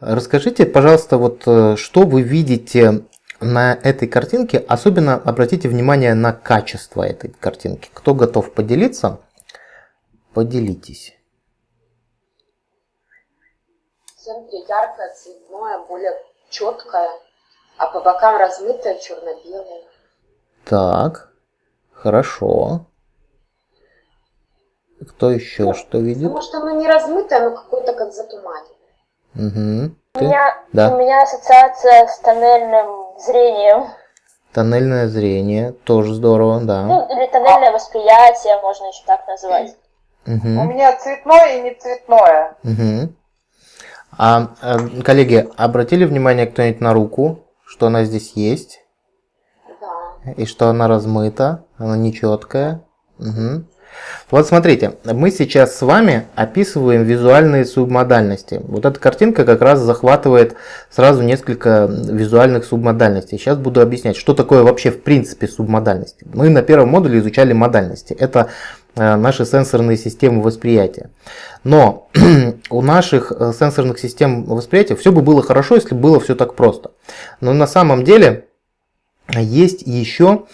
Расскажите, пожалуйста, вот э, что вы видите на этой картинке, особенно обратите внимание на качество этой картинки. Кто готов поделиться? Поделитесь. В центре яркое, цветное, более четкое, а по бокам размытое, черно-белое. Так, хорошо. Кто еще ну, что видит? Потому что оно не размытое, но какое-то как затуманенное. Угу. У меня, да. у меня ассоциация с тоннельным зрением. Тоннельное зрение, тоже здорово, да. Ну, или тоннельное восприятие, можно еще так назвать. Угу. У меня цветное и не цветное. Угу. А, а, коллеги, обратили внимание кто-нибудь на руку, что она здесь есть? Да. И что она размыта, она нечеткая. Угу. Вот смотрите, мы сейчас с вами описываем визуальные субмодальности. Вот эта картинка как раз захватывает сразу несколько визуальных субмодальностей. Сейчас буду объяснять, что такое вообще в принципе субмодальности. Мы на первом модуле изучали модальности. Это э, наши сенсорные системы восприятия. Но у наших э, сенсорных систем восприятия все бы было хорошо, если было все так просто. Но на самом деле есть еще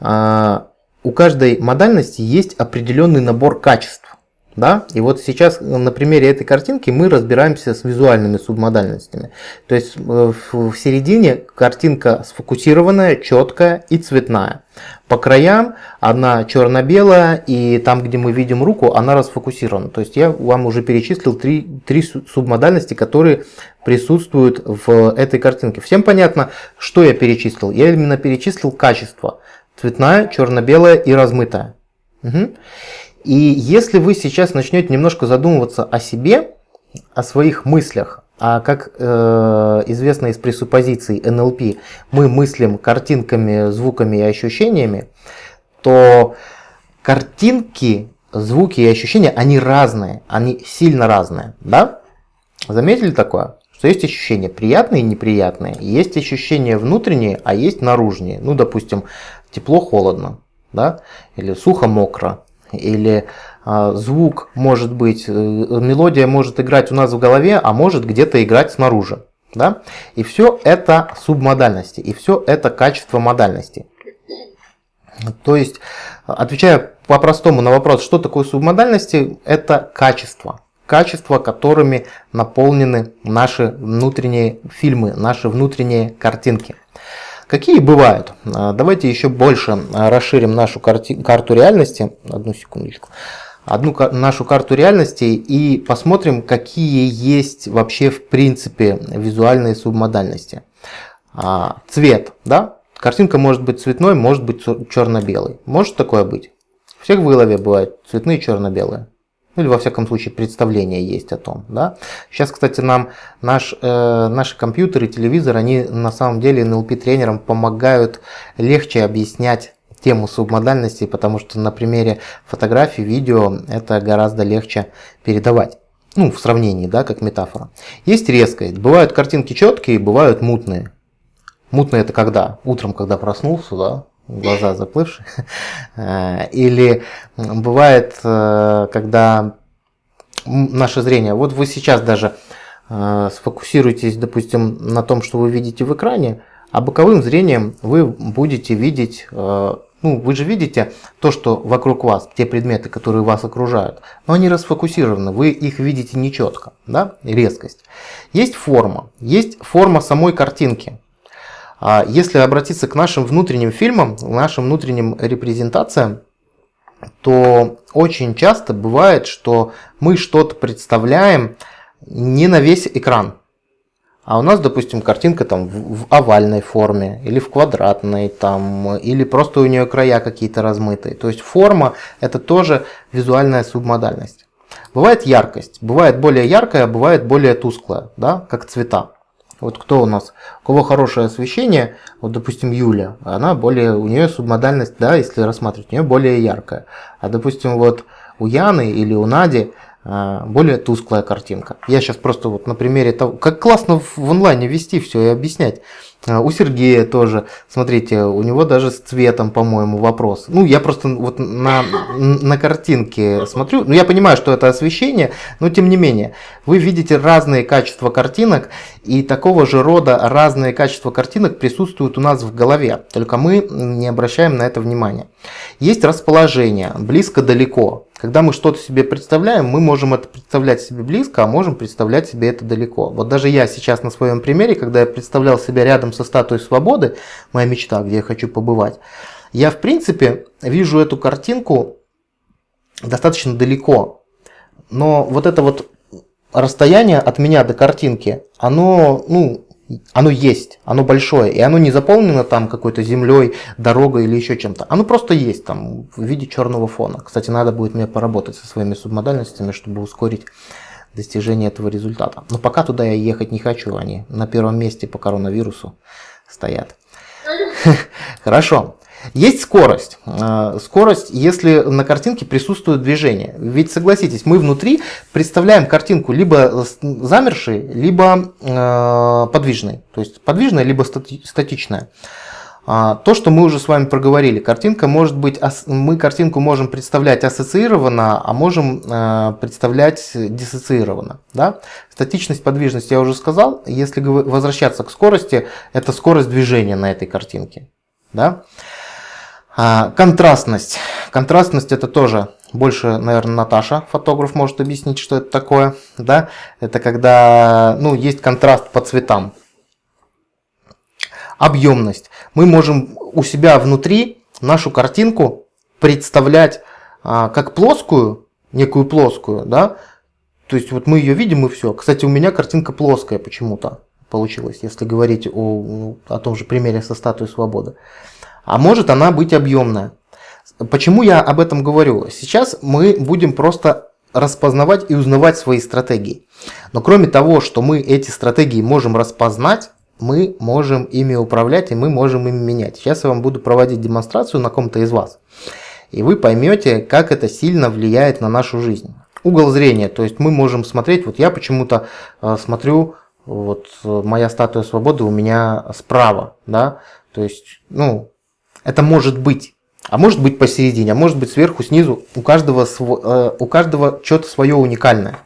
а, у каждой модальности есть определенный набор качеств. Да? И вот сейчас на примере этой картинки мы разбираемся с визуальными субмодальностями. То есть э, в середине картинка сфокусированная, четкая и цветная. По краям она черно-белая, и там, где мы видим руку, она расфокусирована. То есть я вам уже перечислил три, три субмодальности, которые присутствуют в этой картинке. Всем понятно, что я перечислил? Я именно перечислил качество цветная, черно-белая и размытая. Угу. И если вы сейчас начнете немножко задумываться о себе, о своих мыслях, а как э, известно из пресуппозиций НЛП, мы мыслим картинками, звуками и ощущениями, то картинки, звуки и ощущения, они разные, они сильно разные. Да? Заметили такое? Что есть ощущения приятные и неприятные, есть ощущения внутренние, а есть наружные. Ну, допустим, тепло-холодно, да, или сухо-мокро, или э, звук может быть, э, мелодия может играть у нас в голове, а может где-то играть снаружи. Да? И все это субмодальности, и все это качество модальности. То есть, отвечая по-простому на вопрос, что такое субмодальности, это качество. Качества, которыми наполнены наши внутренние фильмы, наши внутренние картинки. Какие бывают? А, давайте еще больше а, расширим нашу карти карту реальности. Одну секундочку. Одну нашу карту реальности и посмотрим, какие есть вообще в принципе визуальные субмодальности. А, цвет, да? Картинка может быть цветной, может быть черно-белой. Может такое быть? Всех в голове бывает цветные черно-белые. Ну или во всяком случае представление есть о том. Да? Сейчас, кстати, нам наш, э, наши компьютеры, телевизор, они на самом деле NLP-тренерам помогают легче объяснять тему субмодальности, потому что на примере фотографий, видео это гораздо легче передавать. Ну, в сравнении, да, как метафора. Есть резкость. Бывают картинки четкие, бывают мутные. Мутные это когда? Утром, когда проснулся, да, глаза заплывшие. Э, или бывает, э, когда наше зрение, вот вы сейчас даже э, сфокусируетесь, допустим, на том, что вы видите в экране, а боковым зрением вы будете видеть, ну, вы же видите то, что вокруг вас, те предметы, которые вас окружают, но они расфокусированы, вы их видите нечетко, да, резкость. Есть форма, есть форма самой картинки. А если обратиться к нашим внутренним фильмам, нашим внутренним репрезентациям, то очень часто бывает, что мы что-то представляем не на весь экран. А у нас, допустим, картинка там в овальной форме, или в квадратной, там, или просто у нее края какие-то размытые. То есть форма это тоже визуальная субмодальность. Бывает яркость, бывает более яркая, бывает более тусклая, да, как цвета. Вот кто у нас, у кого хорошее освещение, вот допустим Юля, она более, у нее субмодальность, да, если рассматривать, у нее более яркая. А допустим вот у Яны или у Нади более тусклая картинка. Я сейчас просто вот на примере того, как классно в онлайне вести все и объяснять. А, у Сергея тоже, смотрите, у него даже с цветом, по-моему, вопрос. Ну, я просто вот на, на картинке смотрю, ну, я понимаю, что это освещение, но тем не менее, вы видите разные качества картинок, и такого же рода разные качества картинок присутствуют у нас в голове, только мы не обращаем на это внимания. Есть расположение, близко-далеко. Когда мы что-то себе представляем, мы можем это представлять себе близко, а можем представлять себе это далеко. Вот даже я сейчас на своем примере, когда я представлял себя рядом со статуей свободы, моя мечта, где я хочу побывать, я в принципе вижу эту картинку достаточно далеко. Но вот это вот расстояние от меня до картинки, оно, ну, оно есть, оно большое, и оно не заполнено там какой-то землей, дорогой или еще чем-то. Оно просто есть там в виде черного фона. Кстати, надо будет мне поработать со своими субмодальностями, чтобы ускорить достижение этого результата. Но пока туда я ехать не хочу, они на первом месте по коронавирусу стоят. Хорошо. Есть скорость. А, скорость, если на картинке присутствует движение. Ведь согласитесь, мы внутри представляем картинку либо замершей, либо а, подвижной. То есть подвижная, либо статичная. А, то, что мы уже с вами проговорили, картинка может быть, мы картинку можем представлять ассоциированно, а можем представлять диссоциированно. Да? Статичность, подвижность я уже сказал. Если возвращаться к скорости, это скорость движения на этой картинке. Да? А, контрастность. Контрастность это тоже больше, наверное, Наташа, фотограф, может объяснить, что это такое. Да? Это когда ну, есть контраст по цветам. Объемность. Мы можем у себя внутри нашу картинку представлять а, как плоскую, некую плоскую, да, то есть вот мы ее видим и все. Кстати, у меня картинка плоская почему-то получилась, если говорить о, о том же примере со статуей свободы а может она быть объемная. Почему я об этом говорю? Сейчас мы будем просто распознавать и узнавать свои стратегии. Но кроме того, что мы эти стратегии можем распознать, мы можем ими управлять и мы можем ими менять. Сейчас я вам буду проводить демонстрацию на ком-то из вас. И вы поймете, как это сильно влияет на нашу жизнь. Угол зрения, то есть мы можем смотреть, вот я почему-то э, смотрю, вот э, моя статуя свободы у меня справа, да, то есть, ну, это может быть. А может быть посередине, а может быть сверху, снизу. У каждого, э, у каждого что-то свое уникальное.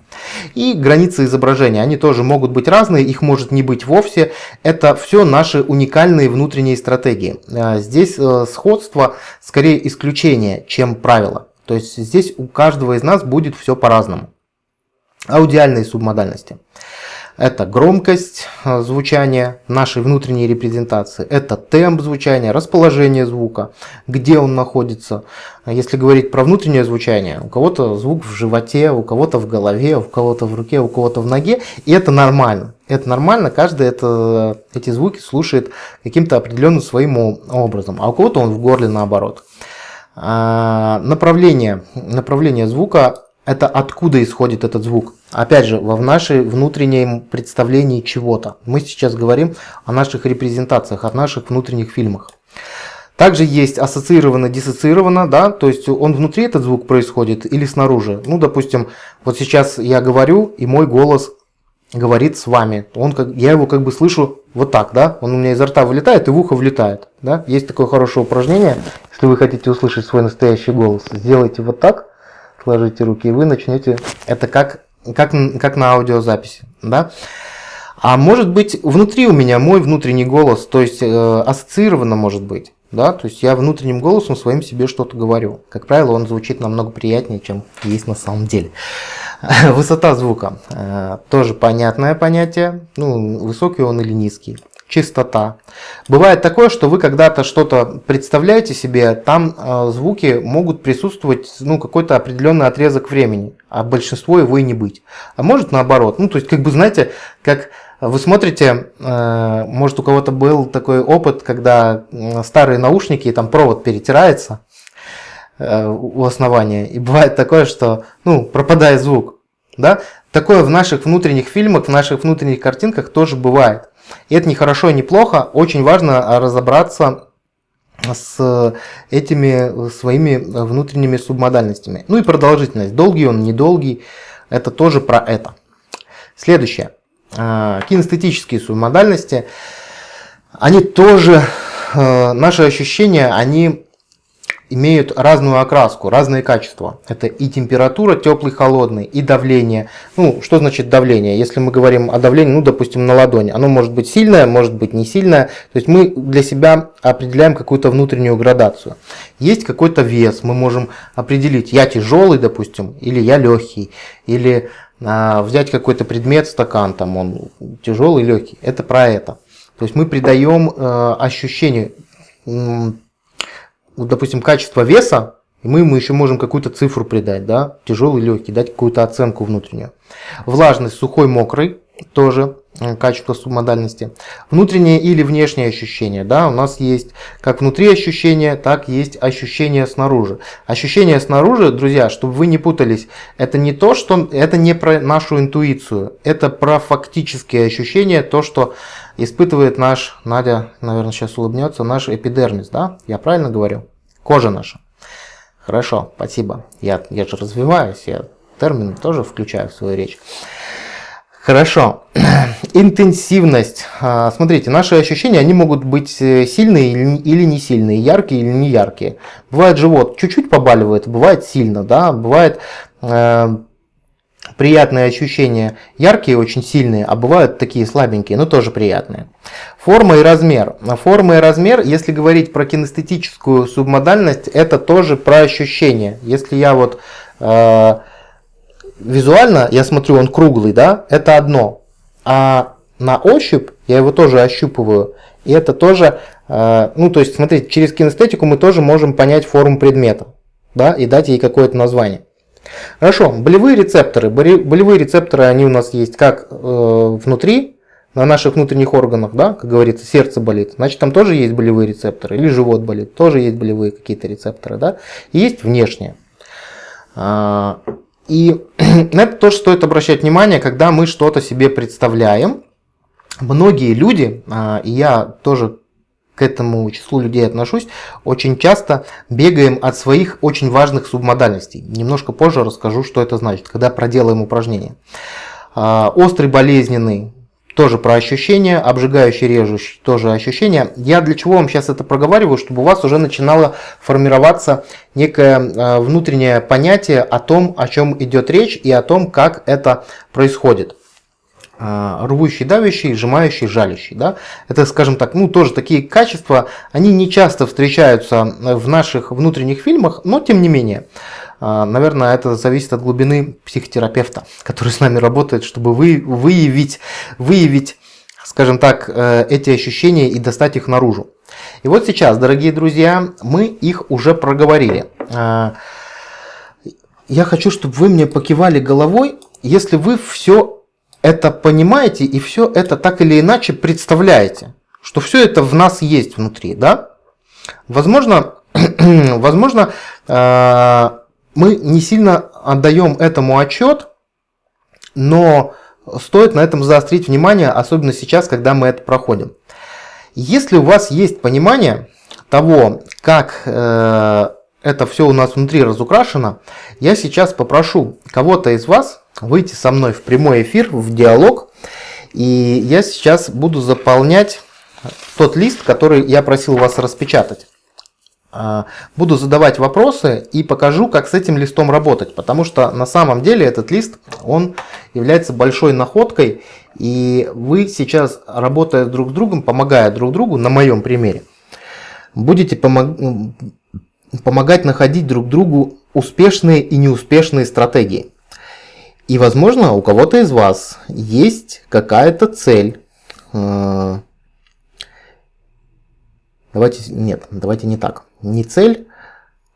И границы изображения, они тоже могут быть разные, их может не быть вовсе. Это все наши уникальные внутренние стратегии. Э, здесь э, сходство скорее исключение, чем правило. То есть здесь у каждого из нас будет все по-разному. Аудиальные субмодальности. Это громкость э, звучания нашей внутренней репрезентации, это темп звучания, расположение звука, где он находится. Если говорить про внутреннее звучание, у кого-то звук в животе, у кого-то в голове, у кого-то в руке, у кого-то в ноге, и это нормально. Это нормально, каждый это, эти звуки слушает каким-то определенным своим образом, а у кого-то он в горле наоборот. А, направление, направление звука это откуда исходит этот звук. Опять же, в нашей внутреннем представлении чего-то. Мы сейчас говорим о наших репрезентациях, о наших внутренних фильмах. Также есть ассоциированно, диссоциированно, да, то есть он внутри этот звук происходит или снаружи. Ну, допустим, вот сейчас я говорю, и мой голос говорит с вами. Он как, я его как бы слышу вот так, да, он у меня изо рта вылетает и в ухо влетает. Да? Есть такое хорошее упражнение, если вы хотите услышать свой настоящий голос, сделайте вот так, сложите руки, и вы начнете, это как, как, как на аудиозаписи, да. А может быть внутри у меня мой внутренний голос, то есть э, ассоциированно может быть, да, то есть я внутренним голосом своим себе что-то говорю. Как правило, он звучит намного приятнее, чем есть на самом деле. Высота звука, э, тоже понятное понятие, ну, высокий он или низкий чистота. Бывает такое, что вы когда-то что-то представляете себе, там э, звуки могут присутствовать ну, какой-то определенный отрезок времени, а большинство его и не быть. А может наоборот. Ну, то есть, как бы, знаете, как вы смотрите, э, может у кого-то был такой опыт, когда старые наушники, там провод перетирается э, у основания, и бывает такое, что ну, пропадает звук. Да? Такое в наших внутренних фильмах, в наших внутренних картинках тоже бывает. И это не хорошо и не плохо, очень важно разобраться с этими своими внутренними субмодальностями. Ну и продолжительность. Долгий он, недолгий. это тоже про это. Следующее. Э, кинестетические субмодальности. Они тоже, э, наши ощущения, они имеют разную окраску, разные качества. Это и температура, теплый, холодный, и давление. Ну, что значит давление? Если мы говорим о давлении, ну, допустим, на ладони, оно может быть сильное, может быть не сильное. То есть мы для себя определяем какую-то внутреннюю градацию. Есть какой-то вес, мы можем определить, я тяжелый, допустим, или я легкий, или а, взять какой-то предмет, стакан, там он тяжелый, легкий. Это про это. То есть мы придаем э, ощущение допустим, качество веса, и мы ему еще можем какую-то цифру придать, да, тяжелый, легкий, дать какую-то оценку внутреннюю. Влажность, сухой, мокрый, тоже качество субмодальности. Внутреннее или внешнее ощущение, да, у нас есть как внутри ощущения, так есть ощущение снаружи. Ощущение снаружи, друзья, чтобы вы не путались, это не то, что, это не про нашу интуицию, это про фактические ощущения, то, что испытывает наш, Надя, наверное, сейчас улыбнется, наш эпидермис, да? Я правильно говорю? Кожа наша. Хорошо, спасибо. Я, я же развиваюсь, я термин тоже включаю в свою речь. Хорошо. Интенсивность. А, смотрите, наши ощущения, они могут быть э, сильные или не сильные, яркие или не яркие. Бывает живот чуть-чуть побаливает, бывает сильно, да, бывает э, приятные ощущения яркие, очень сильные, а бывают такие слабенькие, но тоже приятные. Форма и размер. Форма и размер, если говорить про кинестетическую субмодальность, это тоже про ощущения. Если я вот э, визуально, я смотрю, он круглый, да, это одно. А на ощупь я его тоже ощупываю, и это тоже, э, ну то есть смотрите, через кинестетику мы тоже можем понять форму предмета, да, и дать ей какое-то название. Хорошо, болевые рецепторы. Болевые рецепторы, они у нас есть как э, внутри, на наших внутренних органах, да, как говорится, сердце болит, значит там тоже есть болевые рецепторы, или живот болит, тоже есть болевые какие-то рецепторы, да, и есть внешние. И на это тоже стоит обращать внимание, когда мы что-то себе представляем. Многие люди, а, и я тоже к этому числу людей отношусь, очень часто бегаем от своих очень важных субмодальностей. Немножко позже расскажу, что это значит, когда проделаем упражнение. А, острый болезненный, тоже про ощущения, обжигающий, режущий, тоже ощущения. Я для чего вам сейчас это проговариваю, чтобы у вас уже начинало формироваться некое а, внутреннее понятие о том, о чем идет речь и о том, как это происходит. А, рвущий, давящий, сжимающий, жалящий. Да? Это, скажем так, ну тоже такие качества, они не часто встречаются в наших внутренних фильмах, но тем не менее. А, наверное, это зависит от глубины психотерапевта, который с нами работает, чтобы вы, выявить, выявить, скажем так, э, эти ощущения и достать их наружу. И вот сейчас, дорогие друзья, мы их уже проговорили. А, я хочу, чтобы вы мне покивали головой, если вы все это понимаете и все это так или иначе представляете, что все это в нас есть внутри, да? Возможно, возможно э, мы не сильно отдаем этому отчет, но стоит на этом заострить внимание, особенно сейчас, когда мы это проходим. Если у вас есть понимание того, как э, это все у нас внутри разукрашено, я сейчас попрошу кого-то из вас выйти со мной в прямой эфир, в диалог. И я сейчас буду заполнять тот лист, который я просил вас распечатать. А, буду задавать вопросы и покажу, как с этим листом работать, потому что на самом деле этот лист, он является большой находкой, и вы сейчас, работая друг с другом, помогая друг другу, на моем примере, будете помог... помогать находить друг другу успешные и неуспешные стратегии. И, возможно, у кого-то из вас есть какая-то цель. Э, давайте, нет, давайте не так. Не цель.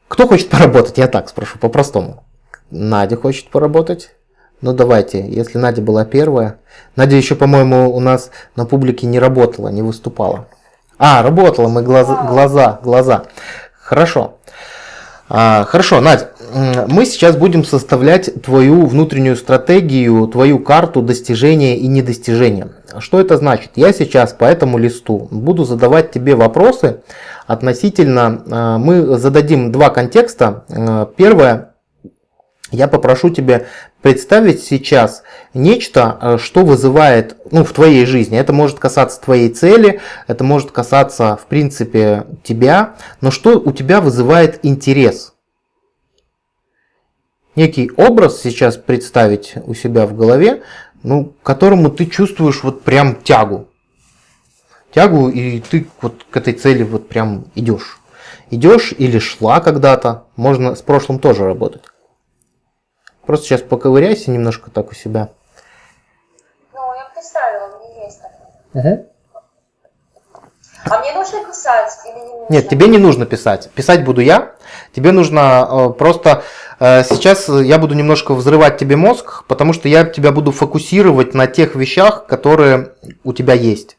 Кто хочет поработать? Я так спрошу, по-простому. Надя хочет поработать. Ну давайте, если Надя была первая. Надя еще, по-моему, у нас на публике не работала, не выступала. А, работала, мы глаза, глаза, глаза. Хорошо. А, хорошо, Надя, мы сейчас будем составлять твою внутреннюю стратегию, твою карту достижения и недостижения. Что это значит? Я сейчас по этому листу буду задавать тебе вопросы относительно, а, мы зададим два контекста. А, первое, я попрошу тебя представить сейчас нечто, э, что вызывает ну, в твоей жизни. Это может касаться твоей цели, это может касаться, в принципе, тебя, но что у тебя вызывает интерес. Некий образ сейчас представить у себя в голове, ну, к которому ты чувствуешь вот прям тягу. Тягу, и ты вот к этой цели вот прям идешь. Идешь или шла когда-то, можно с прошлым тоже работать. Просто сейчас поковыряйся немножко так у себя. Ну, я представила, у меня есть такое. Угу. А мне нужно писать или не нужно? Нет, тебе не нужно писать. Писать буду я. Тебе нужно э, просто э, сейчас я буду немножко взрывать тебе мозг, потому что я тебя буду фокусировать на тех вещах, которые у тебя есть.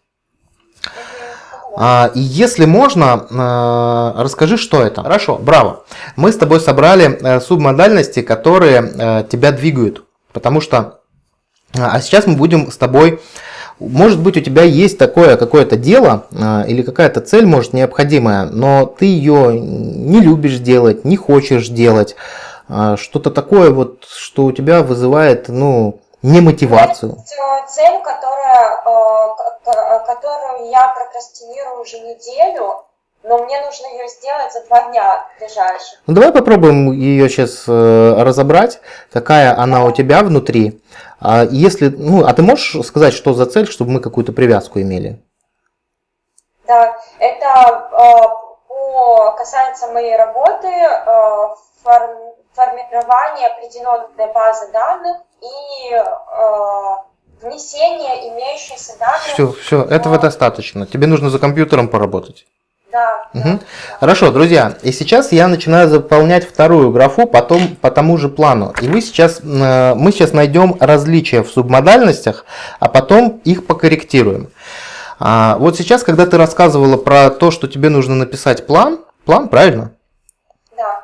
А, и если можно, э, расскажи, что это. Хорошо, браво. Мы с тобой собрали э, субмодальности, которые э, тебя двигают. Потому что... А сейчас мы будем с тобой... Может быть, у тебя есть такое какое-то дело или какая-то цель, может, необходимая, но ты ее не любишь делать, не хочешь делать. Что-то такое, вот, что у тебя вызывает, ну, не мотивацию. Цель, которая, которую я прокрастинирую уже неделю, но мне нужно ее сделать за два дня ближайших. Ну, давай попробуем ее сейчас э, разобрать, какая она у тебя внутри. А если, ну, а ты можешь сказать, что за цель, чтобы мы какую-то привязку имели? Да, это э, по, касается моей работы, э, форм, формирование определенной базы данных и э, внесение имеющихся данных. Все, все, этого достаточно. Тебе нужно за компьютером поработать. Да, угу. да. Хорошо, друзья, и сейчас я начинаю заполнять вторую графу потом по тому же плану. И вы сейчас, э, мы сейчас найдем различия в субмодальностях, а потом их покорректируем. А, вот сейчас, когда ты рассказывала про то, что тебе нужно написать план, план, правильно?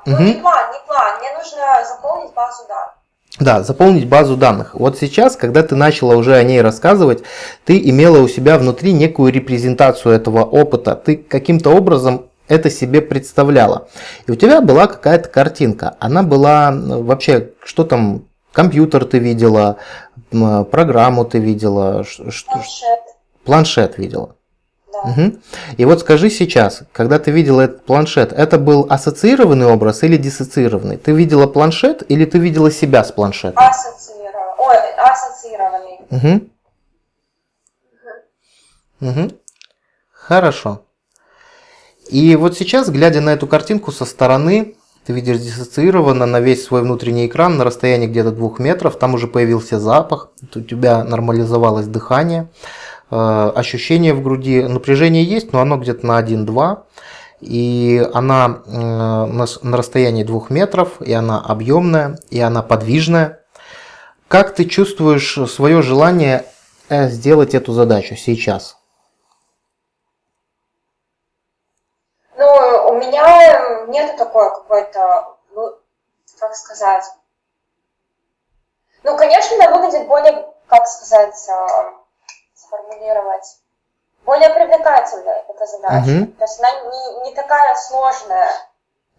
Да, ну не план, не план, мне нужно заполнить базу данных. Да, заполнить базу данных. Вот сейчас, когда ты начала уже о ней рассказывать, ты имела у себя внутри некую репрезентацию этого опыта. Ты каким-то образом это себе представляла. И у тебя была какая-то картинка. Она была вообще, что там, компьютер ты видела, программу ты видела, планшет, планшет видела. Да. Угу. И вот скажи сейчас, когда ты видела этот планшет, это был ассоциированный образ или диссоциированный? Ты видела планшет или ты видела себя с планшетом? Ассоциированный. Ой, ассоциированный. Угу. Угу. Хорошо. И вот сейчас, глядя на эту картинку со стороны, ты видишь диссоциированно на весь свой внутренний экран на расстоянии где-то двух метров, там уже появился запах, у тебя нормализовалось дыхание, ощущение в груди, напряжение есть, но оно где-то на 1-2, и она э, на расстоянии 2 метров, и она объемная, и она подвижная. Как ты чувствуешь свое желание э, сделать эту задачу сейчас? Ну, у меня нет такой какой-то, ну, как сказать. Ну, конечно, она выглядит более, как сказать, сформулировать более привлекательной эта задача. Угу. То есть она не, не такая сложная.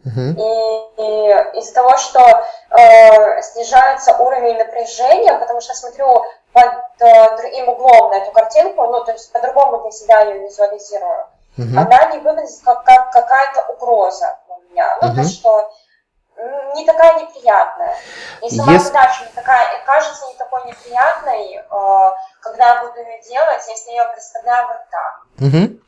Угу. И, и из-за того, что э, снижается уровень напряжения, потому что я смотрю под э, другим углом на эту картинку, ну, то есть по-другому для себя ее визуализирую, угу. она не выглядит как, как какая-то угроза у меня. Ну, угу. то, что не такая неприятная. И сама Если... задача не такая, кажется не такой неприятной, э, когда я буду ее делать, если я ее представляю вот так. Угу.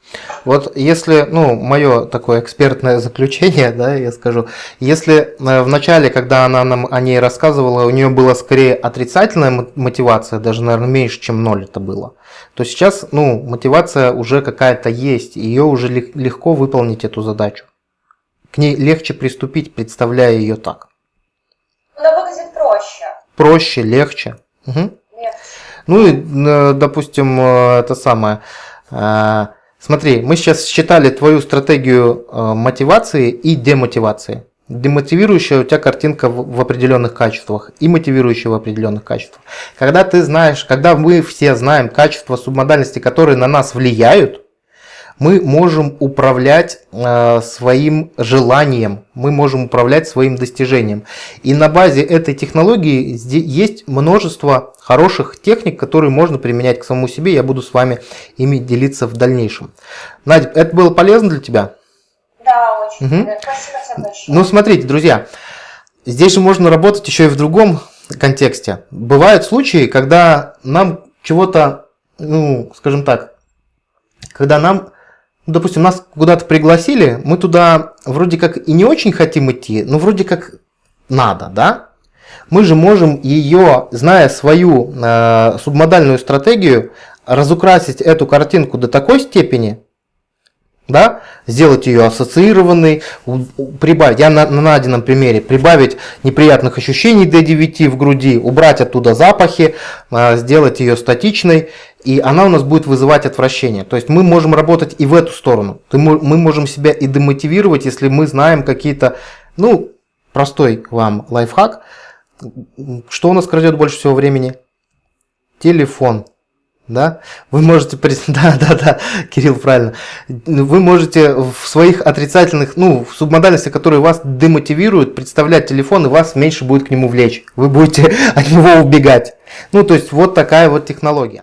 Вот если, ну, мое такое экспертное заключение, да, я скажу, если э, в начале, когда она нам о ней рассказывала, у нее была скорее отрицательная мотивация, даже, наверное, меньше, чем ноль это было, то сейчас, ну, мотивация уже какая-то есть, ее уже легко выполнить эту задачу. К ней легче приступить, представляя ее так. Она выглядит проще. Проще, легче. Угу. Легче. Ну и, э, допустим, э, это самое. Э, смотри, мы сейчас считали твою стратегию мотивации и демотивации. Демотивирующая у тебя картинка в определенных качествах и мотивирующая в определенных качествах. Когда ты знаешь, когда мы все знаем качества субмодальности, которые на нас влияют, мы можем управлять э, своим желанием, мы можем управлять своим достижением. И на базе этой технологии есть множество хороших техник, которые можно применять к самому себе. Я буду с вами ими делиться в дальнейшем. Надя, это было полезно для тебя? Да, очень. Угу. Спасибо тебе большое. Ну, смотрите, друзья, здесь же можно работать еще и в другом контексте. Бывают случаи, когда нам чего-то, ну, скажем так, когда нам, допустим, нас куда-то пригласили, мы туда вроде как и не очень хотим идти, но вроде как надо, да? Мы же можем ее, зная свою э, субмодальную стратегию, разукрасить эту картинку до такой степени, да, сделать ее ассоциированной, прибавить, я на, на Надином примере, прибавить неприятных ощущений до 9 в груди, убрать оттуда запахи, а, сделать ее статичной, и она у нас будет вызывать отвращение. То есть мы можем работать и в эту сторону. Мы можем себя и демотивировать, если мы знаем какие-то, ну, простой вам лайфхак. Что у нас крадет больше всего времени? Телефон да, вы можете, да, да, да, Кирилл, правильно, вы можете в своих отрицательных, ну, в субмодальности, которые вас демотивируют, представлять телефон, и вас меньше будет к нему влечь, вы будете от него убегать. Ну, то есть, вот такая вот технология.